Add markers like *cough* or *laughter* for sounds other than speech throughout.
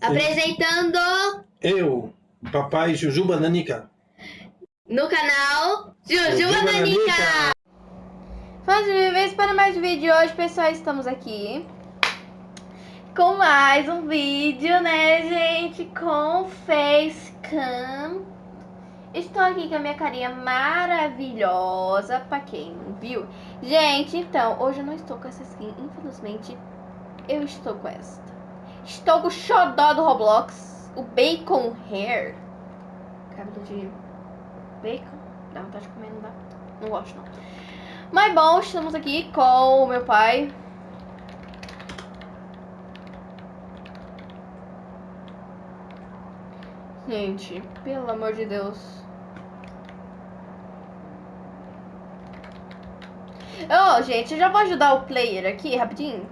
Apresentando Eu, papai Jujuba Nanica. no canal Jujuba Nanica. Nanica. Fãs de vez para mais um vídeo hoje, pessoal, estamos aqui com mais um vídeo, né, gente, com facecam. Estou aqui com a minha carinha maravilhosa, pra quem não viu. Gente, então, hoje eu não estou com essa skin, infelizmente, eu estou com esta. Estou com o xodó do Roblox, o Bacon Hair. Cabelo de bacon, dá vontade de comer, não dá? Não gosto, não. Mas bom, estamos aqui com o meu pai. Gente, pelo amor de Deus. Ô, gente, eu já vou ajudar o player aqui, rapidinho.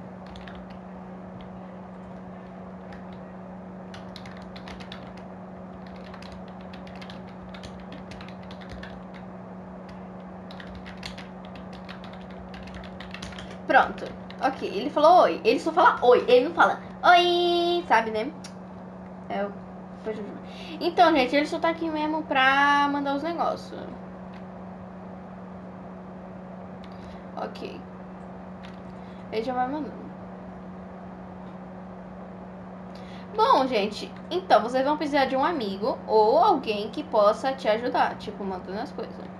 Ok, ele falou oi. Ele só fala oi. Ele não fala oi, sabe, né? É o. Então, gente, ele só tá aqui mesmo pra mandar os negócios. Ok. Ele já vai mandando. Bom, gente, então vocês vão precisar de um amigo ou alguém que possa te ajudar, tipo, mandando as coisas.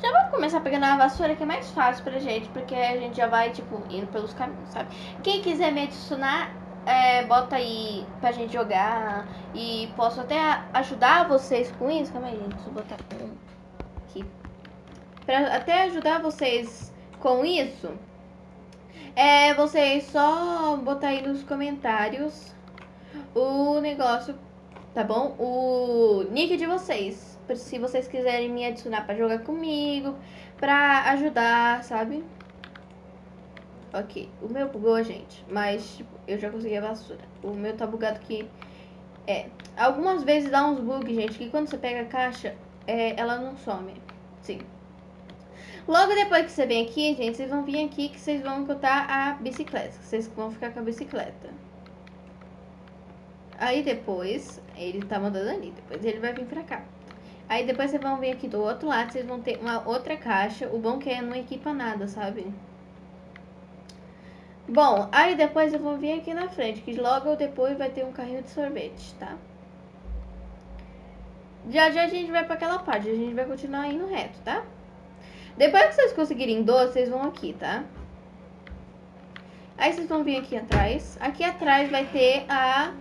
Já vamos começar pegando a vassoura que é mais fácil pra gente, porque a gente já vai, tipo, indo pelos caminhos, sabe? Quem quiser me adicionar, é, bota aí pra gente jogar e posso até ajudar vocês com isso. Calma aí, gente, deixa eu botar aqui. Pra até ajudar vocês com isso, é vocês só botar aí nos comentários o negócio, tá bom? O nick de vocês se vocês quiserem me adicionar pra jogar comigo, pra ajudar, sabe? Ok, o meu bugou, gente, mas tipo, eu já consegui a vassoura. O meu tá bugado que é, algumas vezes dá uns bugs, gente, que quando você pega a caixa, é, ela não some. Sim. Logo depois que você vem aqui, gente, vocês vão vir aqui que vocês vão encontrar a bicicleta. Vocês vão ficar com a bicicleta. Aí depois, ele tá mandando ali, depois ele vai vir pra cá. Aí depois vocês vão vir aqui do outro lado, vocês vão ter uma outra caixa. O bom é que não equipa nada, sabe? Bom, aí depois eu vou vir aqui na frente, que logo depois vai ter um carrinho de sorvete, tá? Já já a gente vai pra aquela parte, a gente vai continuar indo reto, tá? Depois que vocês conseguirem doce, vocês vão aqui, tá? Aí vocês vão vir aqui atrás. Aqui atrás vai ter a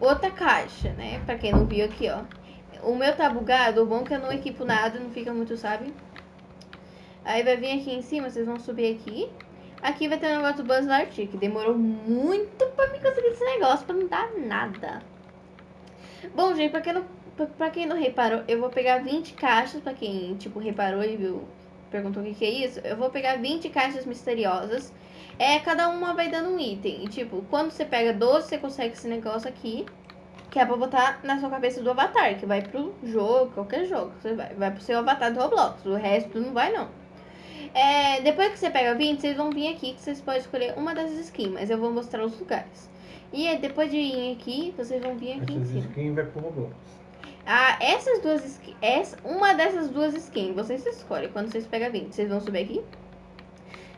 outra caixa, né? Pra quem não viu aqui, ó. O meu tá bugado, o bom é que eu não equipo nada, não fica muito, sabe? Aí vai vir aqui em cima, vocês vão subir aqui. Aqui vai ter um negócio do Buzz Lightyear, que demorou muito pra me conseguir esse negócio, pra não dar nada. Bom, gente, pra quem não, pra quem não reparou, eu vou pegar 20 caixas, pra quem, tipo, reparou e viu, perguntou o que, que é isso. Eu vou pegar 20 caixas misteriosas. É, cada uma vai dando um item. E, tipo, quando você pega 12, você consegue esse negócio aqui que é pra botar na sua cabeça do avatar, que vai pro jogo, qualquer jogo. Você vai, vai pro seu avatar do Roblox. O resto não vai, não. É, depois que você pega 20, vocês vão vir aqui que vocês podem escolher uma dessas skins, mas eu vou mostrar os lugares. E é, depois de vir aqui, vocês vão vir aqui Essas em cima. skins vai pro Roblox. Ah, essas duas skins, essa, uma dessas duas skins, vocês escolhem quando vocês pegam 20. Vocês vão subir aqui.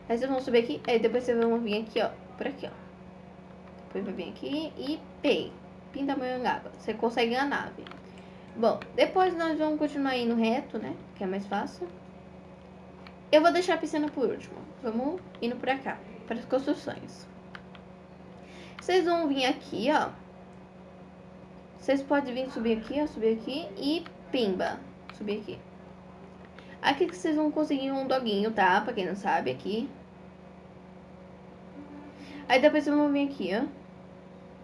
Aí vocês vão subir aqui, aí depois vocês vão vir aqui, ó, por aqui, ó. Depois vai vir aqui e pay. Pindamonhangaba. Você consegue a nave. Bom, depois nós vamos continuar indo reto, né? Que é mais fácil. Eu vou deixar a piscina por último. Vamos indo pra cá, para as construções. Vocês vão vir aqui, ó. Vocês podem vir subir aqui, ó, subir aqui e pimba, subir aqui. Aqui que vocês vão conseguir um doguinho, tá? Pra quem não sabe, aqui. Aí depois vocês vão vir aqui, ó.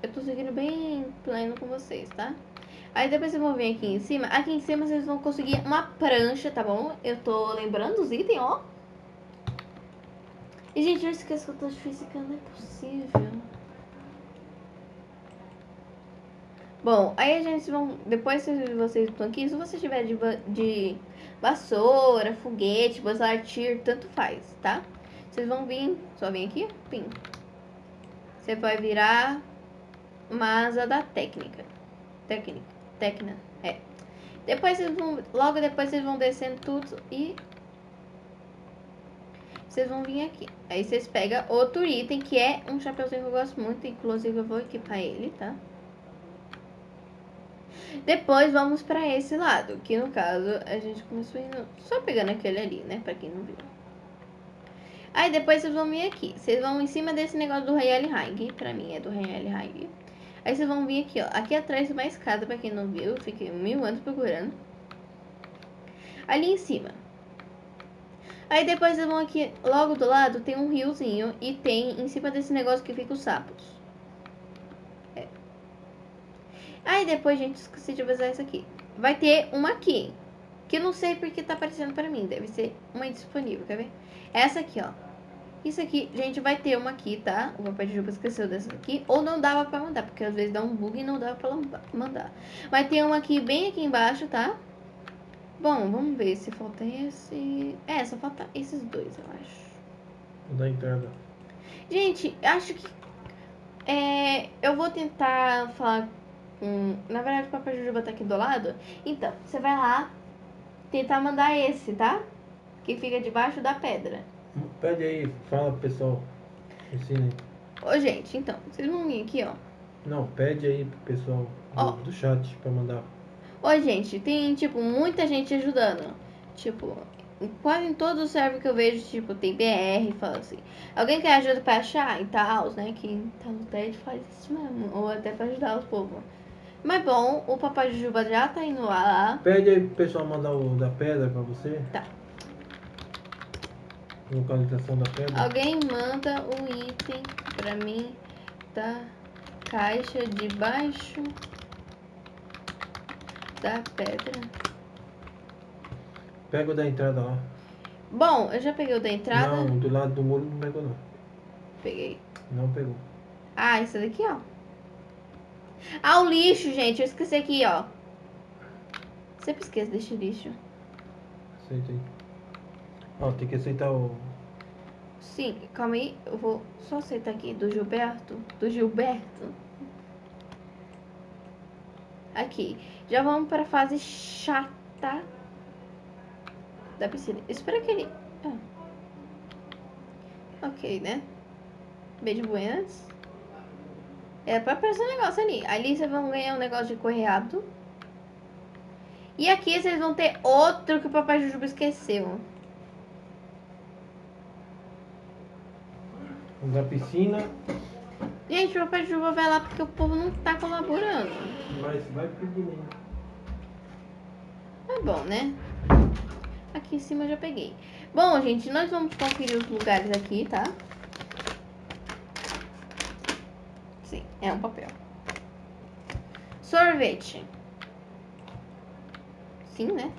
Eu tô seguindo bem pleno com vocês, tá? Aí depois vocês vão vir aqui em cima. Aqui em cima vocês vão conseguir uma prancha, tá bom? Eu tô lembrando os itens, ó. E, gente, eu esqueço que eu tô difícil, não é possível. Bom, aí a gente vão... Depois que vocês estão aqui, se você tiver de, de vassoura, foguete, Lightyear, tanto faz, tá? Vocês vão vir... Só vem aqui, pim. Você vai virar uma asa da técnica. Técnica. Técnica. É. Depois vocês vão. Logo depois vocês vão descendo tudo e. Vocês vão vir aqui. Aí vocês pegam outro item que é um chapeuzinho que eu gosto muito. Inclusive eu vou equipar ele, tá? Depois vamos pra esse lado. Que no caso a gente começou indo. Só pegando aquele ali, né? Pra quem não viu. Aí depois vocês vão vir aqui. Vocês vão em cima desse negócio do Royale Hang. Pra mim é do Royale Hang. Aí vocês vão vir aqui, ó. Aqui atrás tem uma escada, pra quem não viu. Eu fiquei mil anos procurando. Ali em cima. Aí depois vocês vão aqui, logo do lado, tem um riozinho. E tem em cima desse negócio que fica os sapos. É. Aí depois, gente, esqueci de avisar isso aqui. Vai ter uma aqui. Que eu não sei porque tá aparecendo pra mim. Deve ser uma indisponível, quer ver? Essa aqui, ó. Isso aqui, gente, vai ter uma aqui, tá? O papai de Juba esqueceu dessa aqui. Ou não dava pra mandar, porque às vezes dá um bug e não dava pra mandar. Vai ter uma aqui, bem aqui embaixo, tá? Bom, vamos ver se falta esse... É, só falta esses dois, eu acho. Da entrada. Gente, acho que... É, eu vou tentar falar com... Na verdade, o papai Jujuba tá aqui do lado. Então, você vai lá tentar mandar esse, tá? Que fica debaixo da pedra. Pede aí, fala pro pessoal. Ensina aí. Ô, gente, então, vocês vão vir aqui, ó. Não, pede aí pro pessoal do, Ó. do chat pra mandar. Ô, gente, tem, tipo, muita gente ajudando. Tipo, quase em todos os servers que eu vejo, tipo, tem BR, fala assim. Alguém quer ajuda pra achar e tal, né? Quem tá no TED faz isso mesmo. Ou até pra ajudar os povos. Mas bom, o Papai Jujuba já tá indo lá. Pede aí pro pessoal mandar o da pedra pra você. Tá. Localização da pedra. Alguém manda um item pra mim da caixa de baixo da pedra. Pega o da entrada lá. Bom, eu já peguei o da entrada. Não, do lado do muro não pegou não. Peguei. Não pegou. Ah, isso daqui, ó. Ah, o lixo, gente. Eu esqueci aqui, ó. Sempre esqueço desse lixo. Aceita aí. Ó, tem que aceitar o. Sim, calma aí. Eu vou só aceitar aqui do Gilberto. Do Gilberto. Aqui. Já vamos para a fase chata da piscina. Espera que ele... Ah. Ok, né? Beijo buenas. É pra aparecer um negócio ali. Ali vocês vão ganhar um negócio de correr rápido. E aqui vocês vão ter outro que o Papai Jujuba esqueceu. Da piscina. Gente, o Papai Jujuba vai lá porque o povo não tá colaborando. Mas vai pedindo. É bom, né? Aqui em cima eu já peguei. Bom, gente, nós vamos conferir os lugares aqui, tá? Sim, é um papel. Sorvete. Sim, né?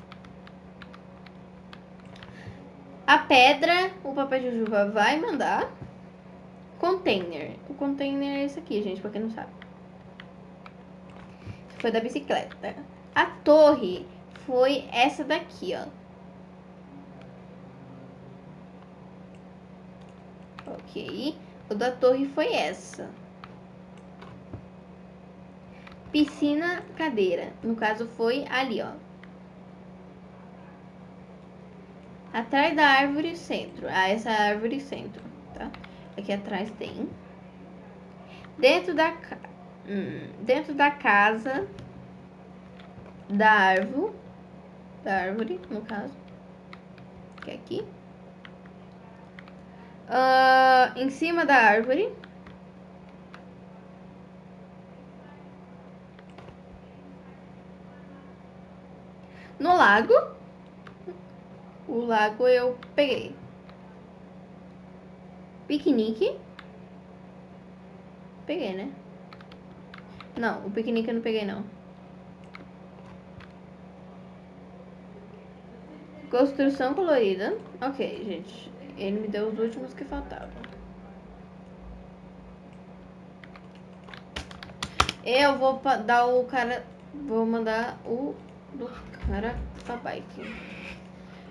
A pedra, o papel de vai mandar. Container. O container é esse aqui, gente, pra quem não sabe. Foi da bicicleta. A torre foi essa daqui, ó. Ok. O da torre foi essa. Piscina, cadeira. No caso, foi ali, ó. Atrás da árvore, centro. Ah, essa é árvore, centro? Aqui atrás tem. Dentro da, hum, dentro da casa da árvore, da árvore, no caso, que é aqui. Ah, em cima da árvore. No lago. O lago eu peguei. Piquenique. Peguei, né? Não, o piquenique eu não peguei, não. Construção colorida. Ok, gente. Ele me deu os últimos que faltavam. Eu vou dar o cara. Vou mandar o do cara pra bike.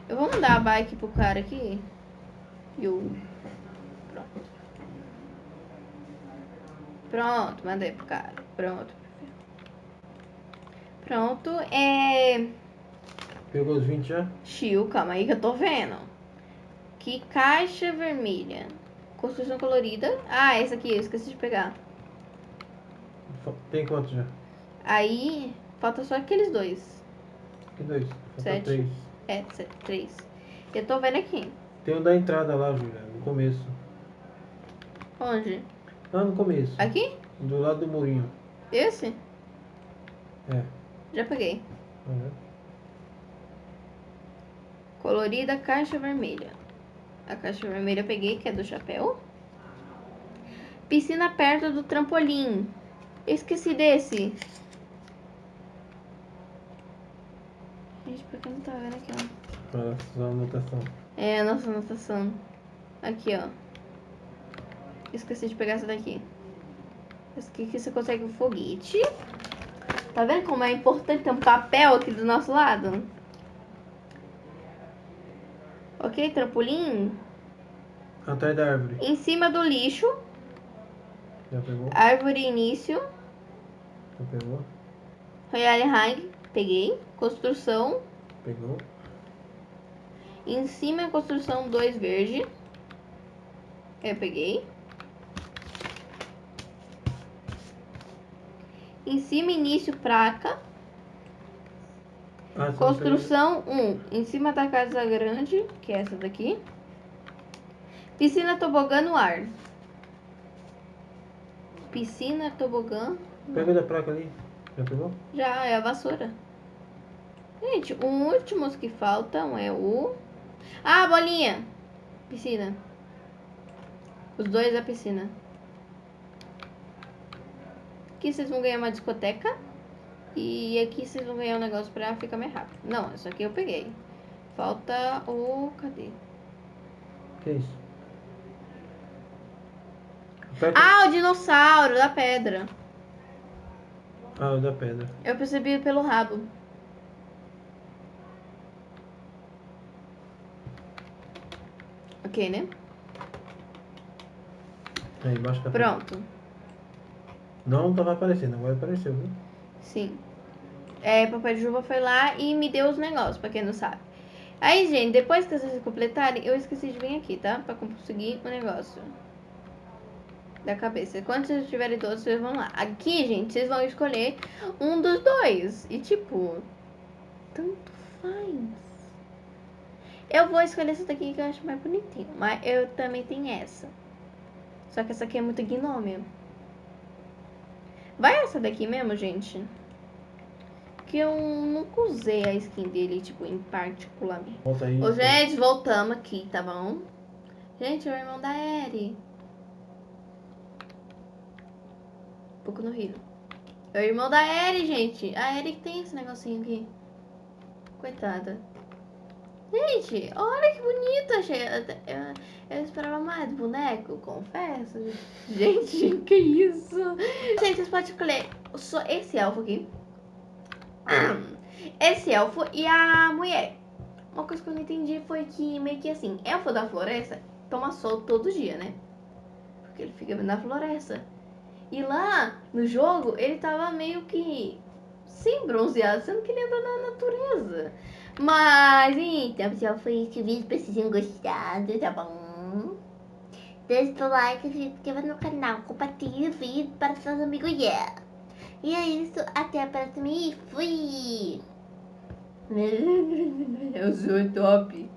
Eu vou mandar a bike pro cara aqui. E o. Pronto. Pronto, mandei pro cara. Pronto. Pronto, é. Pegou os 20 já? Chiu, calma aí que eu tô vendo. Que caixa vermelha. Construção colorida. Ah, essa aqui, eu esqueci de pegar. Tem quantos já? Aí, falta só aqueles dois. Que dois? Falta Sete. três. É, se- três. Eu tô vendo aqui. Tem um da entrada lá, Júlia, no começo. Onde? Lá no começo. Aqui? Do lado do murinho. Esse? É. Já peguei. Uhum. Colorida caixa vermelha. A caixa vermelha eu peguei, que é do chapéu. Piscina perto do trampolim. Eu esqueci desse. Gente, por que não tá vendo aqui, ó? Sua anotação. É a nossa anotação. Aqui, ó. Esqueci de pegar essa daqui. Essa aqui que você consegue o foguete. Tá vendo como é importante ter um papel aqui do nosso lado? Ok, trampolim. Atrás da árvore. Em cima do lixo. Já pegou? Árvore início. Já pegou? Royale Hang. Peguei. Construção. Pegou? Em cima construção 2 verde. Eu peguei. Em cima início placa. Ah, Construção 1. Em cima da casa grande, que é essa daqui. Piscina tobogã no ar. Piscina tobogã. pegou? Pega da placa ali. Já pegou? Já é a vassoura. Gente, os últimos que faltam é o. Ah, bolinha! Piscina. Os dois da piscina. Aqui vocês vão ganhar uma discoteca. E aqui vocês vão ganhar um negócio pra ficar mais rápido. Não, isso aqui eu peguei. Falta o. Cadê? Que isso? Ah, o dinossauro da pedra. Ah, o da pedra. Eu percebi pelo rabo. Ok, né? Aí, embaixo Pronto. Não tava aparecendo, agora apareceu, viu? Sim. É, Papai Juba foi lá e me deu os negócios, pra quem não sabe. Aí, gente, depois que vocês completarem, eu esqueci de vir aqui, tá? Pra conseguir o negócio. Da cabeça. Quando vocês tiverem todos, vocês vão lá. Aqui, gente, vocês vão escolher um dos dois. E, tipo, tanto faz. Eu vou escolher essa daqui que eu acho mais bonitinho. Mas eu também tenho essa. Só que essa aqui é muito gnômio. Vai essa daqui mesmo, gente? Que eu nunca usei a skin dele, tipo, em particularmente. Volta aí. Ô, gente, voltamos aqui, tá bom? Gente, é o irmão da Eri. Um pouco no rio. É o irmão da Eri, gente. A Eri tem esse negocinho aqui. Coitada. Gente, olha que bonita. achei- Eu, eu esperava mais boneco, confesso. Gente, *laughs* que isso? Gente, vocês podem escolher só esse elfo aqui. Esse elfo e a mulher. Uma coisa que eu não entendi foi que meio que assim, elfo da floresta toma sol todo dia, né? Porque ele fica na floresta. E lá no jogo ele tava meio que sem bronzeado, sendo que ele anda na natureza. Mas então, pessoal, foi esse vídeo. Espero que vocês tenham gostado, tá bom? Deixa o like, se inscreva no canal, compartilhe o vídeo para seus amigos. Yeah. E é isso, até a próxima e fui! *laughs* Eu sou top!